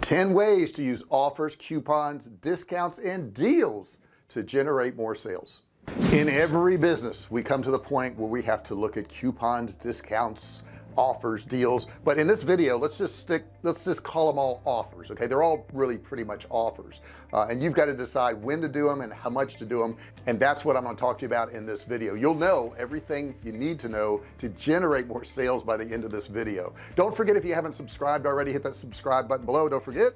10 ways to use offers coupons discounts and deals to generate more sales. In every business we come to the point where we have to look at coupons discounts offers deals. But in this video let's just stick let's just call them all offers okay? They're all really pretty much offers. Uh, and you've got to decide when to do them and how much to do them and that's what I'm going to talk to you about in this video. You'll know everything you need to know to generate more sales by the end of this video. Don't forget if you haven't subscribed already hit that subscribe button below. Don't forget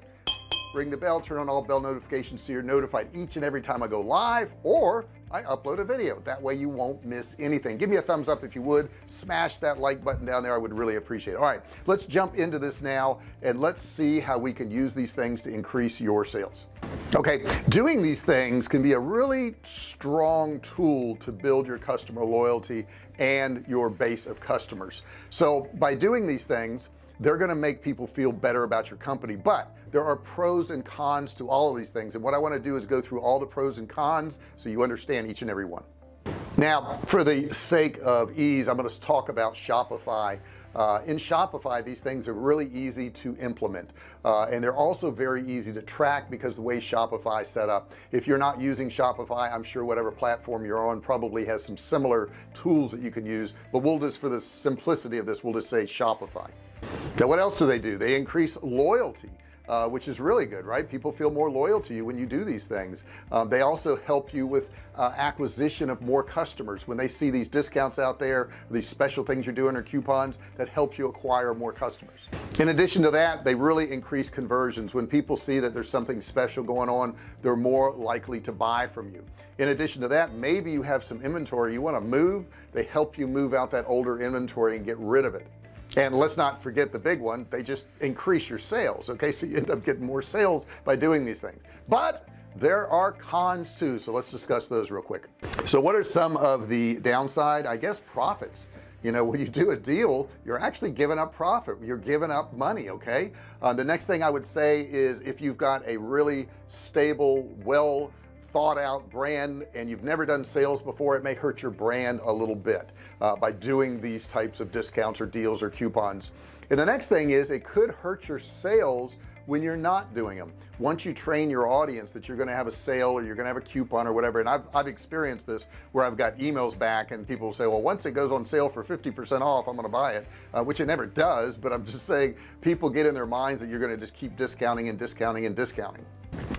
ring the bell turn on all bell notifications so you're notified each and every time I go live or I upload a video. That way you won't miss anything. Give me a thumbs up if you would. Smash that like button down there. I would really appreciate it. All right let's jump into this now and let's see how we can use these things to increase your sales. Okay doing these things can be a really strong tool to build your customer loyalty and your base of customers. So by doing these things they're going to make people feel better about your company but there are pros and cons to all of these things and what I want to do is go through all the pros and cons so you understand each and every one. Now for the sake of ease I'm going to talk about Shopify. Uh, in Shopify these things are really easy to implement uh, and they're also very easy to track because the way Shopify set up. If you're not using Shopify I'm sure whatever platform you're on probably has some similar tools that you can use but we'll just for the simplicity of this we'll just say Shopify now what else do they do? They increase loyalty uh, which is really good right? People feel more loyal to you when you do these things. Um, they also help you with uh, acquisition of more customers. When they see these discounts out there these special things you're doing or coupons that helps you acquire more customers. In addition to that they really increase conversions. When people see that there's something special going on they're more likely to buy from you. In addition to that maybe you have some inventory you want to move. They help you move out that older inventory and get rid of it and let's not forget the big one they just increase your sales okay? So you end up getting more sales by doing these things. But there are cons too so let's discuss those real quick. So what are some of the downside? I guess profits. You know when you do a deal you're actually giving up profit. You're giving up money okay? Uh, the next thing I would say is if you've got a really stable well thought out brand and you've never done sales before it may hurt your brand a little bit uh, by doing these types of discounts or deals or coupons. And the next thing is it could hurt your sales when you're not doing them once you train your audience that you're going to have a sale or you're going to have a coupon or whatever and I've, I've experienced this where I've got emails back and people say well once it goes on sale for 50% off I'm going to buy it uh, which it never does but I'm just saying people get in their minds that you're going to just keep discounting and discounting and discounting.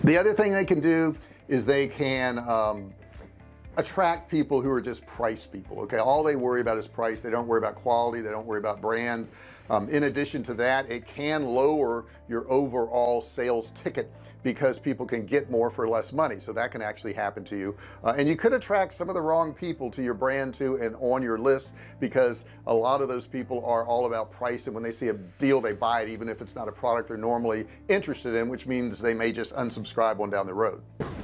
The other thing they can do is they can um, attract people who are just price people okay? All they worry about is price. They don't worry about quality. They don't worry about brand. Um, in addition to that it can lower your overall sales ticket because people can get more for less money. So that can actually happen to you. Uh, and you could attract some of the wrong people to your brand too and on your list because a lot of those people are all about price. And when they see a deal they buy it even if it's not a product they're normally interested in which means they may just unsubscribe one down the road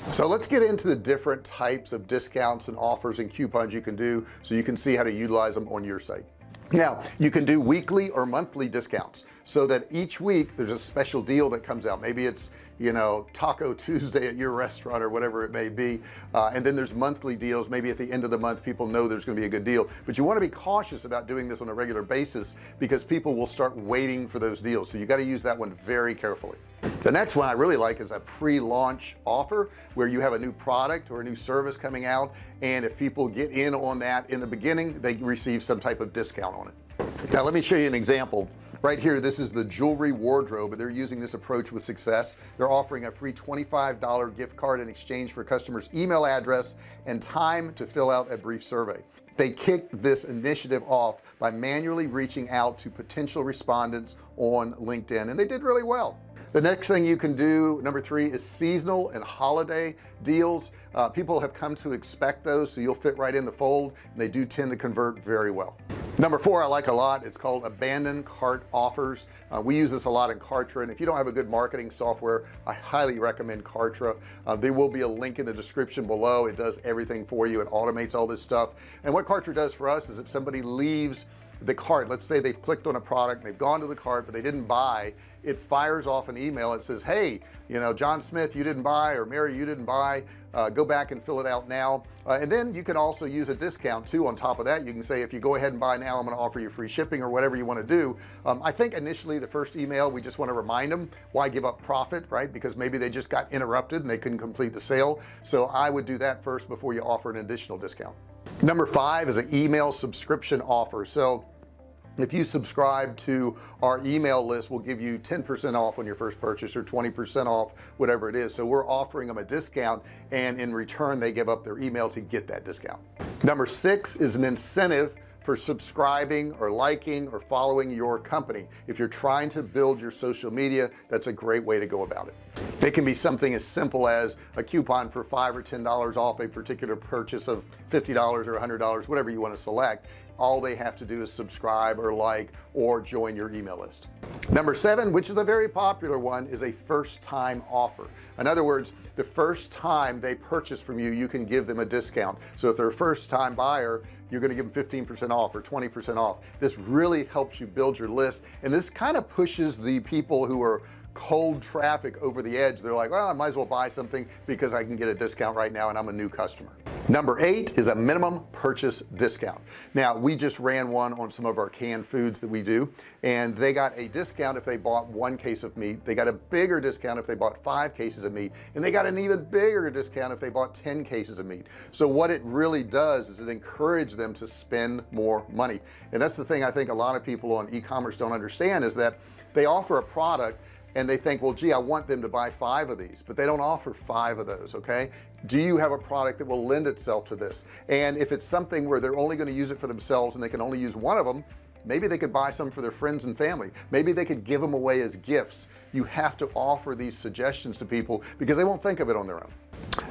so let's get into the different types of discounts and offers and coupons you can do so you can see how to utilize them on your site. Now you can do weekly or monthly discounts so that each week there's a special deal that comes out. Maybe it's you know taco Tuesday at your restaurant or whatever it may be. Uh, and then there's monthly deals. Maybe at the end of the month people know there's going to be a good deal. But you want to be cautious about doing this on a regular basis because people will start waiting for those deals. So you got to use that one very carefully. The next one I really like is a pre-launch offer where you have a new product or a new service coming out. And if people get in on that in the beginning they receive some type of discount on it now let me show you an example. Right here this is the jewelry wardrobe they're using this approach with success. They're offering a free $25 gift card in exchange for customers email address and time to fill out a brief survey. They kicked this initiative off by manually reaching out to potential respondents on LinkedIn and they did really well. The next thing you can do number three is seasonal and holiday deals. Uh, people have come to expect those so you'll fit right in the fold and they do tend to convert very well number four I like a lot. It's called abandoned cart offers. Uh, we use this a lot in Kartra and if you don't have a good marketing software I highly recommend Kartra. Uh, there will be a link in the description below. It does everything for you. It automates all this stuff. And what Kartra does for us is if somebody leaves the cart. Let's say they've clicked on a product they've gone to the cart but they didn't buy. It fires off an email it says hey you know John Smith you didn't buy or Mary you didn't buy. Uh, go back and fill it out now. Uh, and then you can also use a discount too on top of that. You can say if you go ahead and buy now I'm going to offer you free shipping or whatever you want to do. Um, I think initially the first email we just want to remind them why give up profit right? Because maybe they just got interrupted and they couldn't complete the sale. So I would do that first before you offer an additional discount number five is an email subscription offer. So if you subscribe to our email list we'll give you 10% off on your first purchase or 20% off whatever it is. So we're offering them a discount and in return they give up their email to get that discount. Number six is an incentive for subscribing or liking or following your company. If you're trying to build your social media that's a great way to go about it it can be something as simple as a coupon for five or ten dollars off a particular purchase of fifty dollars or a hundred dollars whatever you want to select. All they have to do is subscribe or like or join your email list. Number seven which is a very popular one is a first-time offer. In other words the first time they purchase from you you can give them a discount. So if they're a first-time buyer you're going to give them 15% off or 20% off. This really helps you build your list and this kind of pushes the people who are cold traffic over the edge they're like well I might as well buy something because I can get a discount right now and I'm a new customer. Number eight is a minimum purchase discount. Now we just ran one on some of our canned foods that we do and they got a discount if they bought one case of meat. They got a bigger discount if they bought five cases of meat and they got an even bigger discount if they bought 10 cases of meat. So what it really does is it encourages them to spend more money. And that's the thing I think a lot of people on e-commerce don't understand is that they offer a product and they think well gee I want them to buy five of these but they don't offer five of those okay? Do you have a product that will lend itself to this? And if it's something where they're only going to use it for themselves and they can only use one of them maybe they could buy some for their friends and family. Maybe they could give them away as gifts. You have to offer these suggestions to people because they won't think of it on their own.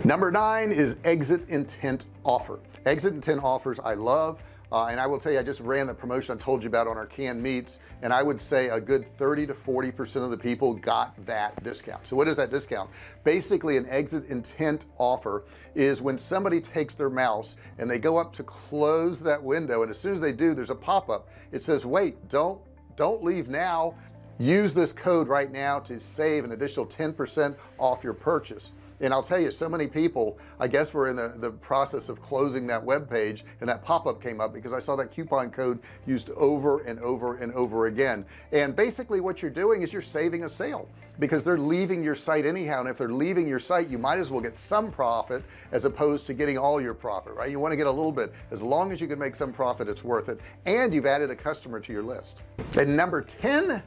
Number nine is exit intent offer. Exit intent offers I love uh, and I will tell you I just ran the promotion I told you about on our canned meats and I would say a good 30 to 40 percent of the people got that discount. So what is that discount? Basically an exit intent offer is when somebody takes their mouse and they go up to close that window and as soon as they do there's a pop-up. It says wait don't don't leave now use this code right now to save an additional 10% off your purchase. And I'll tell you so many people I guess we're in the, the process of closing that web page and that pop-up came up because I saw that coupon code used over and over and over again. And basically what you're doing is you're saving a sale because they're leaving your site anyhow. And if they're leaving your site you might as well get some profit as opposed to getting all your profit right? You want to get a little bit. As long as you can make some profit it's worth it. And you've added a customer to your list. And number 10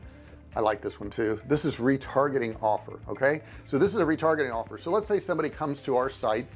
I like this one too. This is retargeting offer okay? So this is a retargeting offer. So let's say somebody comes to our site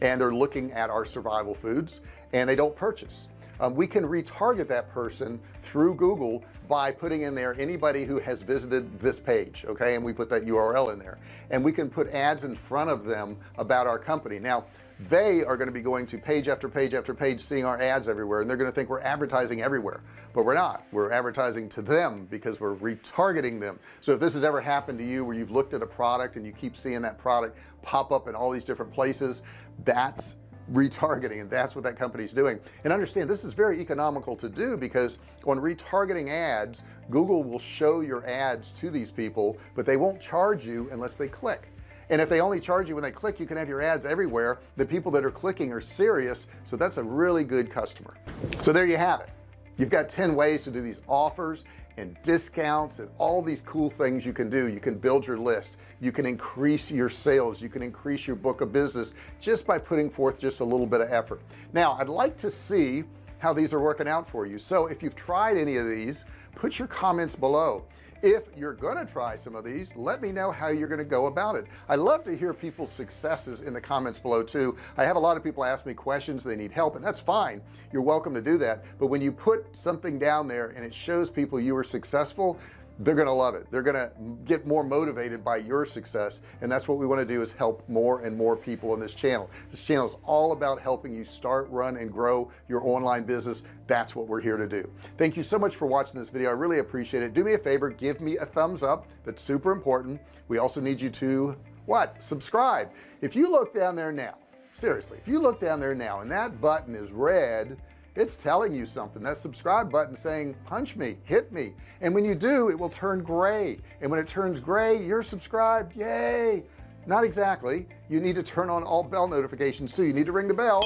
and they're looking at our survival foods and they don't purchase. Um, we can retarget that person through Google by putting in there anybody who has visited this page okay? And we put that URL in there. And we can put ads in front of them about our company. Now they are going to be going to page after page after page seeing our ads everywhere and they're going to think we're advertising everywhere. But we're not. We're advertising to them because we're retargeting them. So if this has ever happened to you where you've looked at a product and you keep seeing that product pop up in all these different places that's retargeting and that's what that company is doing. And understand this is very economical to do because on retargeting ads Google will show your ads to these people but they won't charge you unless they click and if they only charge you when they click you can have your ads everywhere. The people that are clicking are serious. So that's a really good customer. So there you have it. You've got 10 ways to do these offers and discounts and all these cool things you can do. You can build your list. You can increase your sales. You can increase your book of business just by putting forth just a little bit of effort. Now I'd like to see how these are working out for you. So if you've tried any of these put your comments below if you're gonna try some of these let me know how you're gonna go about it. I love to hear people's successes in the comments below too. I have a lot of people ask me questions they need help and that's fine. You're welcome to do that. But when you put something down there and it shows people you were successful they're gonna love it. They're gonna get more motivated by your success and that's what we want to do is help more and more people on this channel. This channel is all about helping you start run and grow your online business. That's what we're here to do. Thank you so much for watching this video. I really appreciate it. Do me a favor give me a thumbs up. That's super important. We also need you to what? Subscribe. If you look down there now seriously if you look down there now and that button is red it's telling you something. That subscribe button saying punch me hit me. And when you do it will turn gray. And when it turns gray you're subscribed. Yay! Not exactly. You need to turn on all bell notifications too. You need to ring the bell.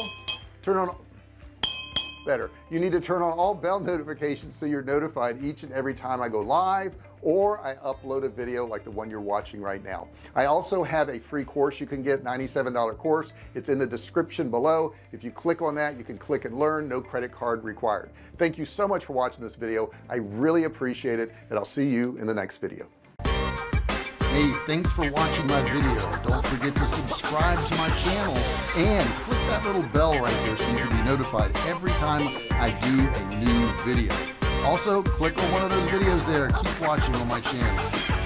Turn on better. You need to turn on all bell notifications so you're notified each and every time I go live or I upload a video like the one you're watching right now. I also have a free course you can get $97 course. It's in the description below. If you click on that you can click and learn. No credit card required. Thank you so much for watching this video. I really appreciate it and I'll see you in the next video Hey, thanks for watching my video. Don't forget to subscribe to my channel and click that little bell right there so you can be notified every time I do a new video. Also, click on one of those videos there. Keep watching on my channel.